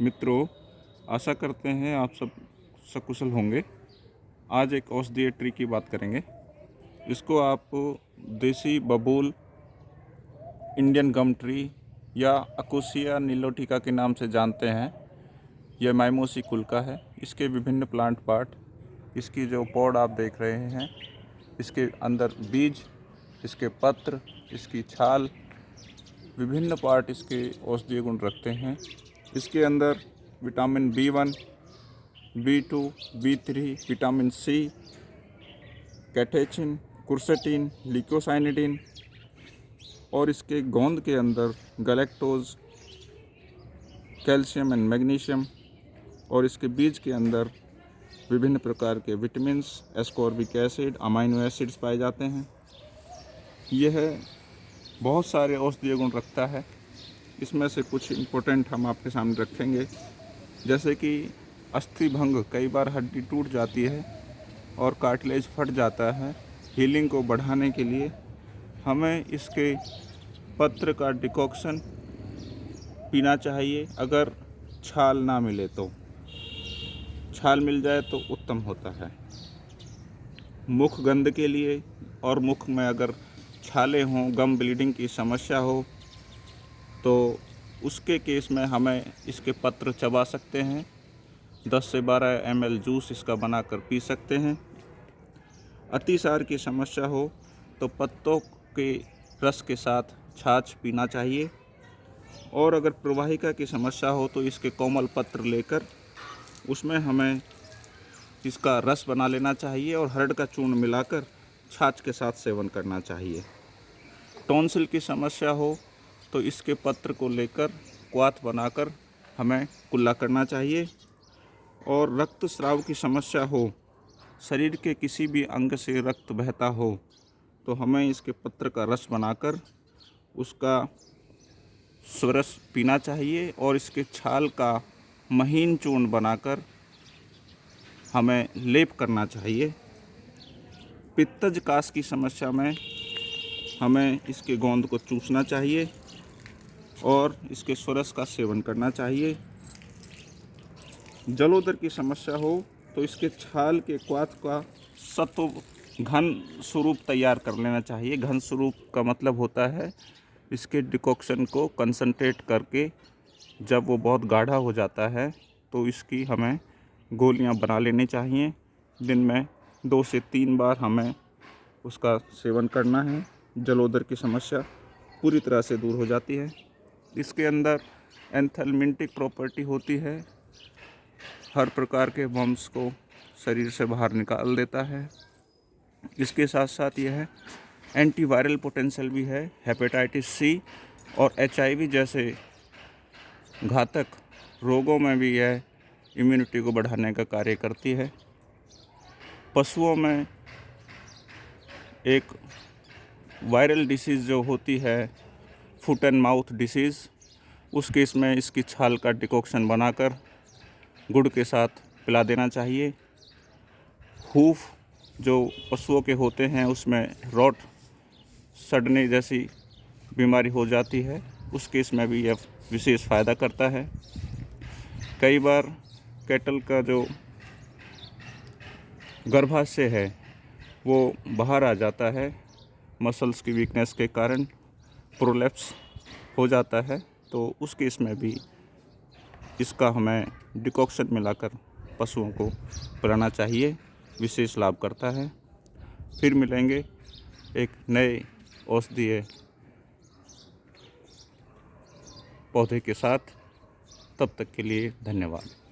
मित्रों, आशा करते हैं आप सब सकुशल होंगे। आज एक औषधीय ट्री की बात करेंगे। इसको आप देसी बबूल, इंडियन गम ट्री या अकोसिया नीलोटिका के नाम से जानते हैं। यह माइमोसी कुल का है। इसके विभिन्न प्लांट पार्ट, इसकी जो पौड़ आप देख रहे हैं, इसके अंदर बीज, इसके पत्र, इसकी छाल, विभिन्न पार्ट इसके औषधीय गुण रखते हैं। इसके अंदर vitamin B one, B two, B three, vitamin C, catechin, quercetin leucocyanidin और इसके गोंद के अंदर गलेक्टोज, कैल्शियम एंड मैग्नीशियम और इसके बीज के अंदर विभिन्न प्रकार के vitamin ascorbic acid, amino acids पाए जाते हैं। यह बहुत सारे औषधीय गुण रखता है। इसमें से कुछ इम्पोर्टेंट हम आपके सामने रखेंगे। जैसे कि अस्थि भंग कई बार हड्डी टूट जाती है और कार्टिलेज फट जाता है हीलिंग को बढ़ाने के लिए। हमें इसके पत्र का डिकॉक्शन पीना चाहिए, अगर छाल ना मिले तो। छाल मिल जाए तो उत्तम होता है। मुख गंध के लिए और मुख में अगर छाले हों गम ब्लीडिंग की समस्या हो तो उसके केस में हमें इसके पत्र चबा सकते हैं। 10 से 12 एम जूस इसका बनाकर पी सकते हैं। अतिसार की समस्या हो तो पत्तों के रस के साथ छाछ पीना चाहिए। और अगर प्रवाहिका की समस्या हो तो इसके कोमल पत्र लेकर उसमें हमें इसका रस बना लेना चाहिए और हरड़ का चूर्ण मिलाकर छाछ के साथ सेवन करना चाहिए। टॉन्सिल की समस्या हो तो इसके पत्र को लेकर क्वाथ बनाकर हमें कुल्ला करना चाहिए। और रक्त स्राव की समस्या हो, शरीर के किसी भी अंग से रक्त बहता हो तो हमें इसके पत्र का रस बनाकर उसका स्वरस पीना चाहिए और इसके छाल का महीन चूर्ण बनाकर हमें लेप करना चाहिए। पित्तज कास की समस्या में हमें इसके गोंद को चूसना चाहिए। और इसके स्वरस का सेवन करना चाहिए। जलोदर की समस्या हो तो इसके छाल के क्वाथ का सत्व घन स्वरूप तैयार कर लेना चाहिए। घन स्वरूप का मतलब होता है इसके डिकॉक्शन को कंसनट्रेट करके जब वो बहुत गाढ़ा हो जाता है तो इसकी हमें गोलियाँ बना लेनी चाहिए। दिन में दो से तीन बार हमें उसका सेवन करना है। जलोदर की समस्या पूरी तरह से दूर हो जाती है। इसके अंदर एंथलमिंटिक प्रॉपर्टी होती है। हर प्रकार के बम्स को शरीर से बाहर निकाल देता है। इसके साथ साथ यह एंटीवायरल पोटेंशियल भी है हेपेटाइटिस सी और एचआईवी जैसे घातक रोगों में भी यह इम्यूनिटी को बढ़ाने का कार्य करती है। पशुओं में एक वायरल डिसीज़ जो होती है फुट एंड माउथ डिसीज़ उस केस में इसकी छाल का डिकॉक्शन बनाकर गुड़ के साथ पिला देना चाहिए। हूफ जो पशुओं के होते हैं, उसमें रॉट सड़ने जैसी बीमारी हो जाती है, उस केस में भी यह विशेष फ़ायदा करता है। कई बार कैटल का जो गर्भाशय है, वो बाहर आ जाता है, मसल्स की वीकनेस के कारण। प्रोलेप्स हो जाता है तो उस केस में भी इसका हमें डिकॉक्शन मिलाकर पशुओं को पिलाना चाहिए, विशेष लाभ करता है। फिर मिलेंगे एक नए औषधीय पौधे के साथ। तब तक के लिए धन्यवाद।